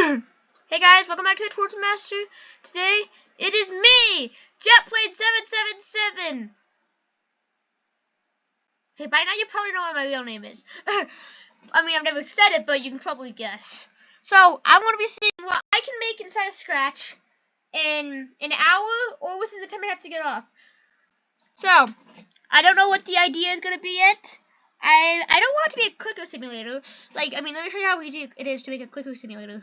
hey guys, welcome back to the Torch Master. Today, it is me, JetPlane777. Hey, by now you probably know what my real name is. I mean, I've never said it, but you can probably guess. So, I'm going to be seeing what I can make inside of Scratch in an hour or within the time I have to get off. So, I don't know what the idea is going to be yet. I I don't want to be a clicker simulator. Like, I mean, let me show you how easy it is to make a clicker simulator.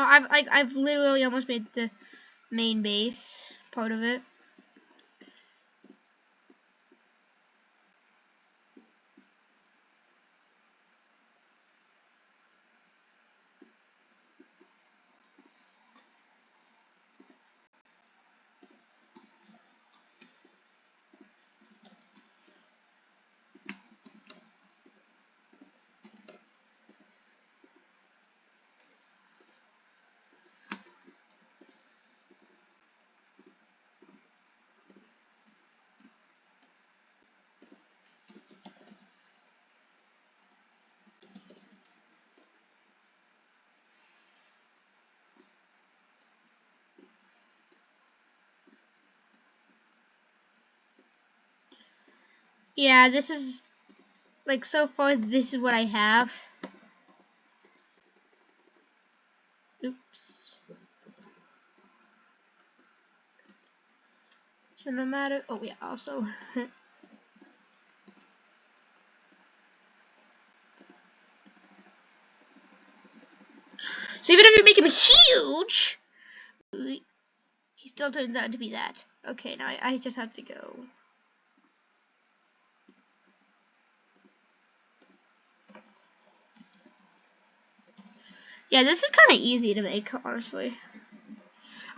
I've like I've literally almost made the main base part of it. Yeah, this is, like, so far, this is what I have. Oops. So no matter, oh yeah, also. so even if you make him huge, he still turns out to be that. Okay, now I, I just have to go. Yeah, this is kind of easy to make, honestly.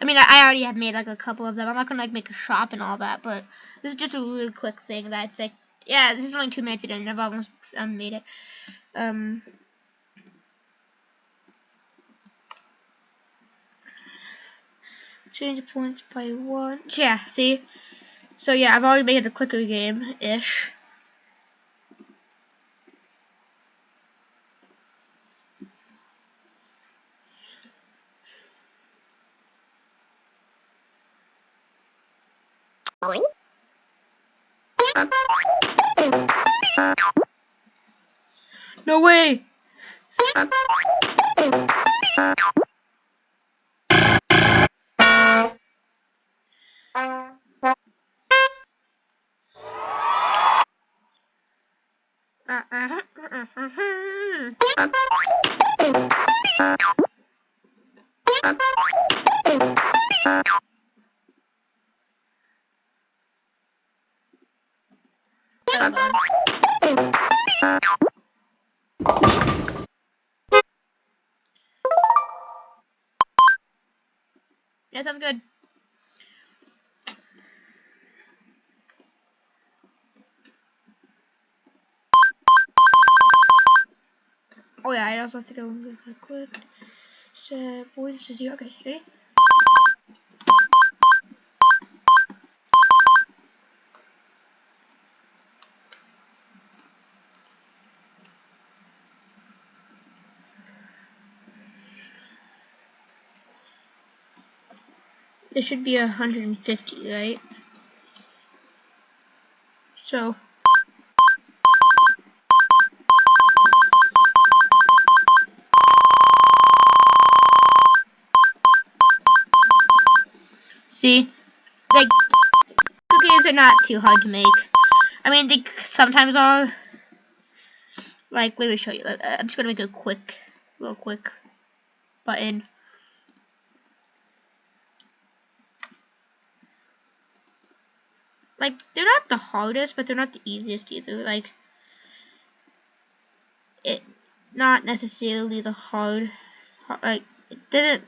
I mean, I already have made like a couple of them. I'm not gonna like make a shop and all that, but this is just a really quick thing that's like, yeah, this is only two minutes in, and I've almost um, made it. Um, change points by one. Yeah, see. So yeah, I've already made it a clicker game No way! Yeah, sounds good. Oh yeah, I also have to go voice is you. Okay, ready? It should be 150, right? So. See? Like, cookies are not too hard to make. I mean, they sometimes are, Like, let me show you. I'm just gonna make a quick, little quick button. Like, they're not the hardest, but they're not the easiest either. Like, it, not necessarily the hard, hard like, it didn't,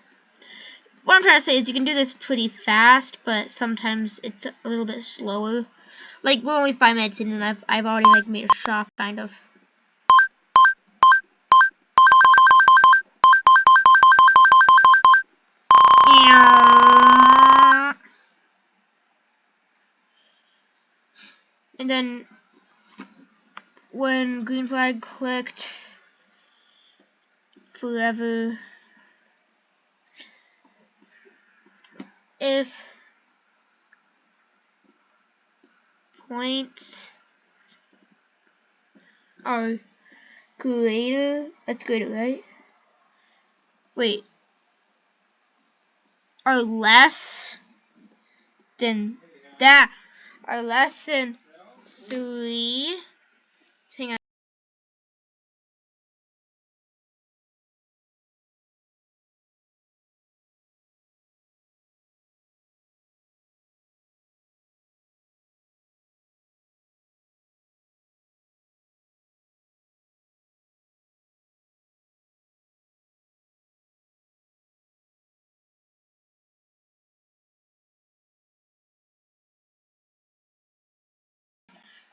what I'm trying to say is you can do this pretty fast, but sometimes it's a little bit slower. Like, we're only five minutes in, and I've, I've already, like, made a shop, kind of. And then when green flag clicked forever. If points are greater that's greater right? Wait. Are less than that are less than three.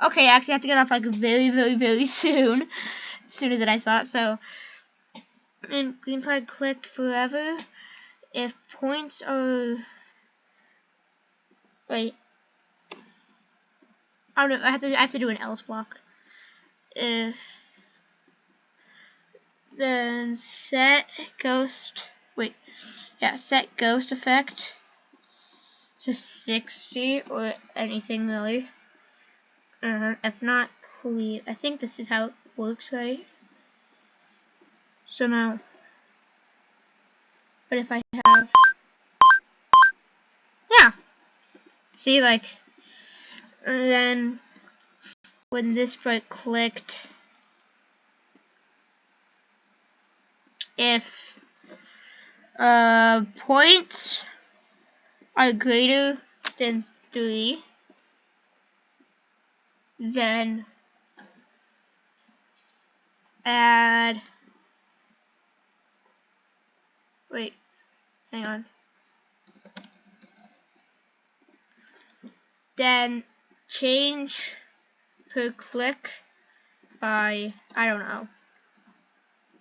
Okay, I actually have to get off like very, very, very soon. Sooner than I thought, so. And green flag clicked forever. If points are. Wait. I don't know. I have to. I have to do an else block. If then set ghost. Wait. Yeah, set ghost effect to 60 or anything really. Uh, if not clear, I think this is how it works, right? So now, but if I have, yeah, see, like, then when this sprite clicked, if uh, points are greater than 3, then add, wait, hang on, then change per click by, I don't know,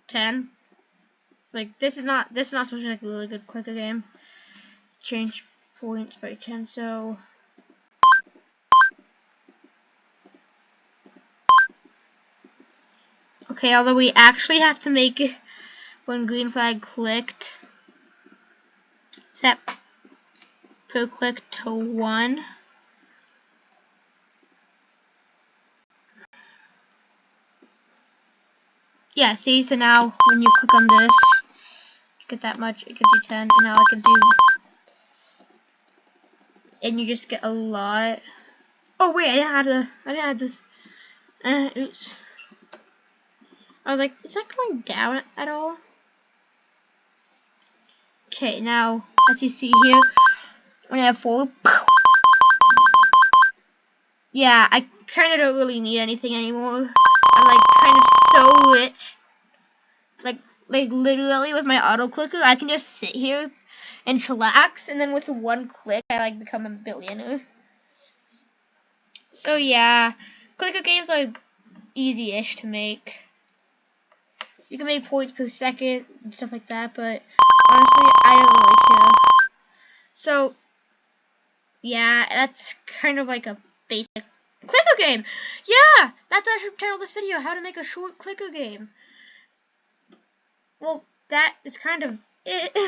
10. Like, this is not, this is not supposed to be like a really good clicker game. Change points by 10, so... Okay, although we actually have to make it when green flag clicked. Set per click to 1. Yeah, see, so now when you click on this, you get that much, it gives you 10, and now it gives you, and you just get a lot. Oh wait, I didn't have the, I didn't have this, uh, oops. I was like, is that going down at all? Okay, now, as you see here, when I have four, yeah, I kind of don't really need anything anymore. I'm like kind of so rich. Like, like literally with my auto clicker, I can just sit here and chillax, and then with one click, I like become a billionaire. So yeah, clicker games are easy-ish to make you can make points per second and stuff like that, but honestly, I don't really care. So, yeah, that's kind of like a basic clicker game. Yeah, that's I should title this video, how to make a short clicker game. Well, that is kind of it.